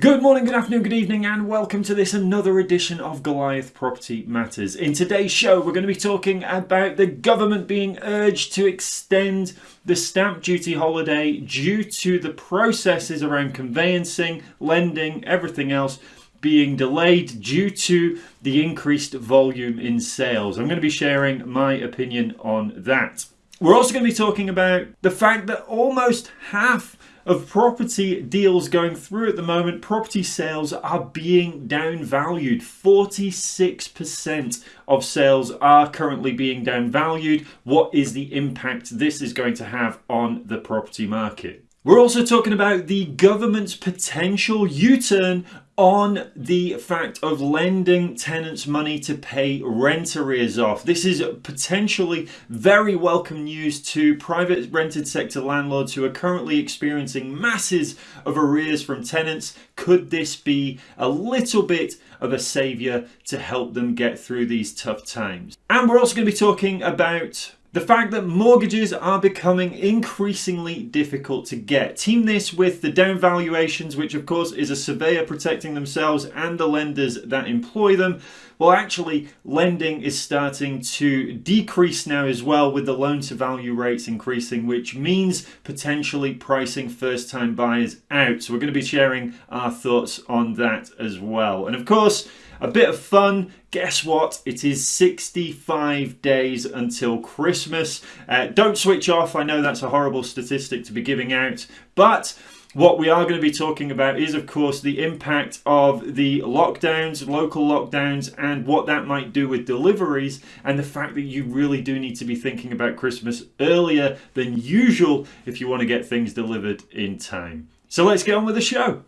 Good morning, good afternoon, good evening, and welcome to this another edition of Goliath Property Matters. In today's show, we're going to be talking about the government being urged to extend the stamp duty holiday due to the processes around conveyancing, lending, everything else being delayed due to the increased volume in sales. I'm going to be sharing my opinion on that. We're also going to be talking about the fact that almost half of property deals going through at the moment, property sales are being downvalued. 46% of sales are currently being downvalued. What is the impact this is going to have on the property market? We're also talking about the government's potential U-turn on the fact of lending tenants money to pay rent arrears off. This is potentially very welcome news to private rented sector landlords who are currently experiencing masses of arrears from tenants. Could this be a little bit of a saviour to help them get through these tough times? And we're also going to be talking about the fact that mortgages are becoming increasingly difficult to get. Team this with the down valuations, which of course is a surveyor protecting themselves and the lenders that employ them. Well, actually, lending is starting to decrease now as well with the loan to value rates increasing, which means potentially pricing first time buyers out. So we're going to be sharing our thoughts on that as well. And of course, a bit of fun. Guess what? It is 65 days until Christmas. Uh, don't switch off. I know that's a horrible statistic to be giving out, but what we are going to be talking about is, of course, the impact of the lockdowns, local lockdowns, and what that might do with deliveries, and the fact that you really do need to be thinking about Christmas earlier than usual if you want to get things delivered in time. So let's get on with the show.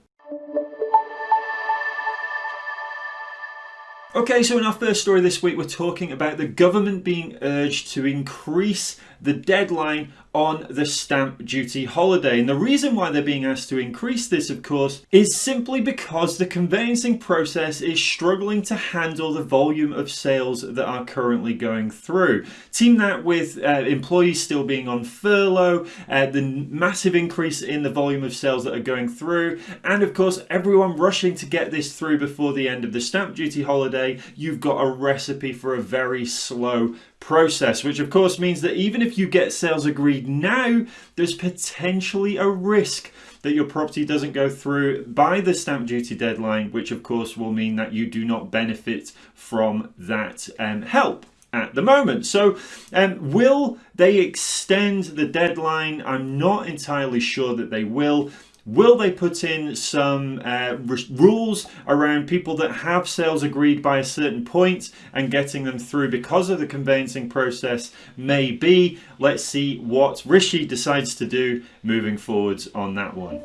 Okay, so in our first story this week, we're talking about the government being urged to increase the deadline on the stamp duty holiday. And the reason why they're being asked to increase this, of course, is simply because the conveyancing process is struggling to handle the volume of sales that are currently going through. Team that with uh, employees still being on furlough, uh, the massive increase in the volume of sales that are going through, and of course, everyone rushing to get this through before the end of the stamp duty holiday, you've got a recipe for a very slow process, which of course means that even if you get sales agreed now, there's potentially a risk that your property doesn't go through by the stamp duty deadline, which of course will mean that you do not benefit from that um, help at the moment. So um, will they extend the deadline? I'm not entirely sure that they will. Will they put in some uh, rules around people that have sales agreed by a certain point and getting them through because of the conveyancing process? Maybe. Let's see what Rishi decides to do moving forwards on that one.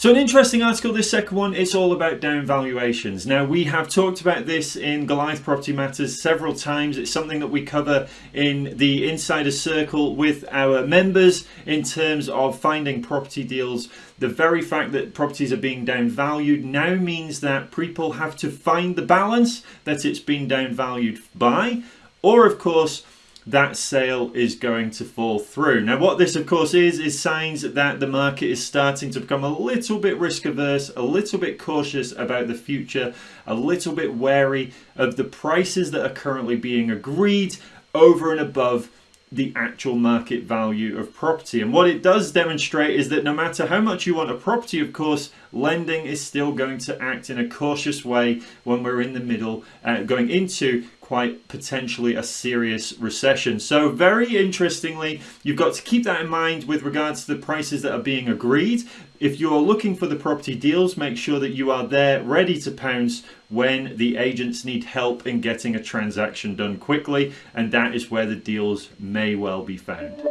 So an interesting article, this second one, it's all about down valuations. Now we have talked about this in Goliath Property Matters several times. It's something that we cover in the Insider Circle with our members in terms of finding property deals. The very fact that properties are being downvalued now means that people have to find the balance that it's been downvalued by, or of course, that sale is going to fall through. Now what this of course is, is signs that the market is starting to become a little bit risk averse, a little bit cautious about the future, a little bit wary of the prices that are currently being agreed over and above the actual market value of property. And what it does demonstrate is that no matter how much you want a property, of course, lending is still going to act in a cautious way when we're in the middle, uh, going into quite potentially a serious recession. So very interestingly, you've got to keep that in mind with regards to the prices that are being agreed. If you're looking for the property deals, make sure that you are there ready to pounce when the agents need help in getting a transaction done quickly. And that is where the deals may well be found.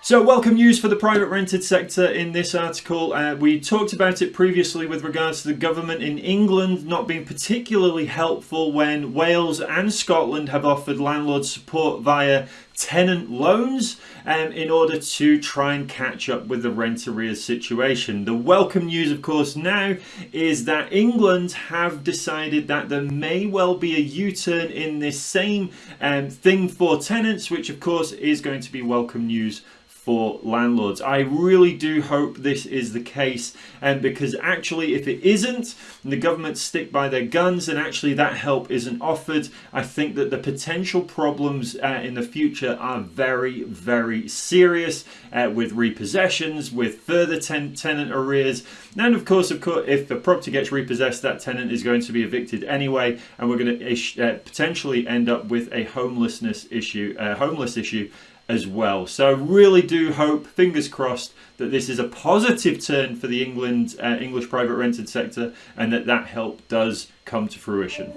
So, welcome news for the private rented sector in this article. Uh, we talked about it previously with regards to the government in England not being particularly helpful when Wales and Scotland have offered landlords support via tenant loans um, in order to try and catch up with the rent arrears situation. The welcome news, of course, now is that England have decided that there may well be a U-turn in this same um, thing for tenants, which of course is going to be welcome news for landlords. I really do hope this is the case and because actually if it isn't the government stick by their guns and actually that help isn't offered I think that the potential problems uh, in the future are very very serious uh, with repossessions with further ten tenant arrears and of course of course if the property gets repossessed that tenant is going to be evicted anyway and we're going to uh, potentially end up with a homelessness issue a homeless issue as well. So I really do hope, fingers crossed, that this is a positive turn for the England uh, English private rented sector and that that help does come to fruition.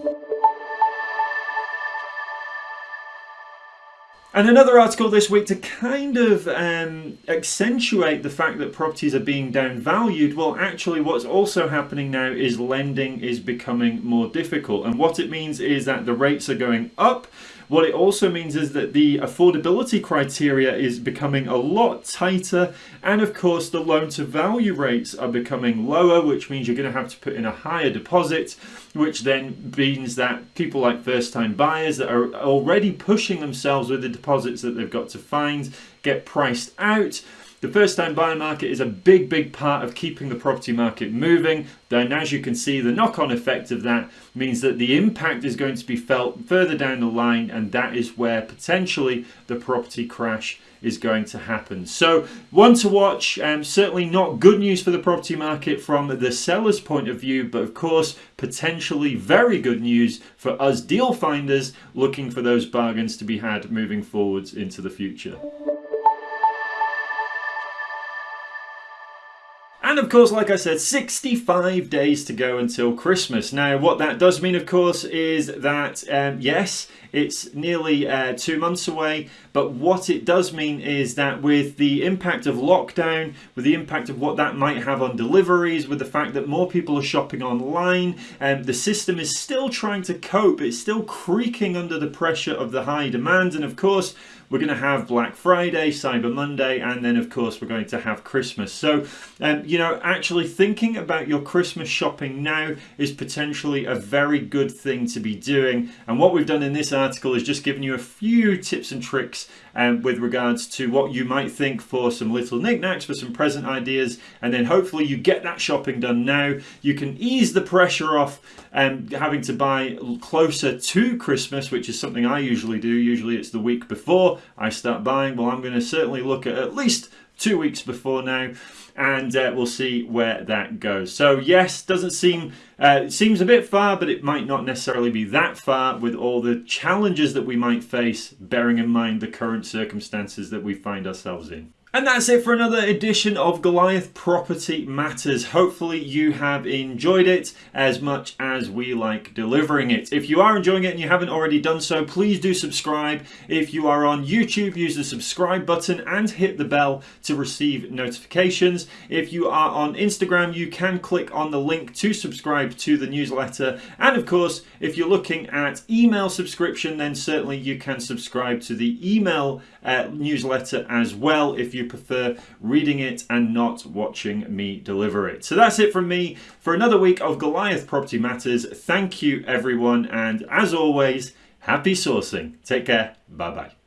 And another article this week to kind of um, accentuate the fact that properties are being downvalued. Well, actually, what's also happening now is lending is becoming more difficult. And what it means is that the rates are going up. What it also means is that the affordability criteria is becoming a lot tighter. And of course, the loan to value rates are becoming lower, which means you're going to have to put in a higher deposit, which then means that people like first time buyers that are already pushing themselves with the deposits that they've got to find get priced out the first time buyer market is a big, big part of keeping the property market moving. Then as you can see, the knock-on effect of that means that the impact is going to be felt further down the line and that is where potentially the property crash is going to happen. So one to watch, um, certainly not good news for the property market from the seller's point of view, but of course potentially very good news for us deal finders looking for those bargains to be had moving forwards into the future. And of course, like I said, 65 days to go until Christmas. Now, what that does mean, of course, is that, um, yes, it's nearly uh, two months away, but what it does mean is that with the impact of lockdown, with the impact of what that might have on deliveries, with the fact that more people are shopping online, um, the system is still trying to cope. It's still creaking under the pressure of the high demand. And of course, we're going to have Black Friday, Cyber Monday, and then of course we're going to have Christmas. So, um, you know, actually thinking about your Christmas shopping now is potentially a very good thing to be doing. And what we've done in this article is just given you a few tips and tricks um, with regards to what you might think for some little knickknacks, for some present ideas, and then hopefully you get that shopping done now. You can ease the pressure off um, having to buy closer to Christmas, which is something I usually do. Usually it's the week before I start buying. Well, I'm going to certainly look at at least two weeks before now and uh, we'll see where that goes. So yes, doesn't seem uh, it seems a bit far, but it might not necessarily be that far with all the challenges that we might face, bearing in mind the current circumstances that we find ourselves in. And that's it for another edition of Goliath Property Matters. Hopefully you have enjoyed it as much as we like delivering it. If you are enjoying it and you haven't already done so, please do subscribe. If you are on YouTube, use the subscribe button and hit the bell to receive notifications. If you are on Instagram, you can click on the link to subscribe to the newsletter. And of course, if you're looking at email subscription, then certainly you can subscribe to the email uh, newsletter as well if you prefer reading it and not watching me deliver it. So that's it from me for another week of Goliath Property Matters. Thank you everyone and as always, happy sourcing. Take care. Bye bye.